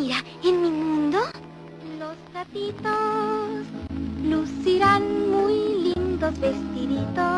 Mira, en mi mundo, los gatitos lucirán muy lindos vestiditos.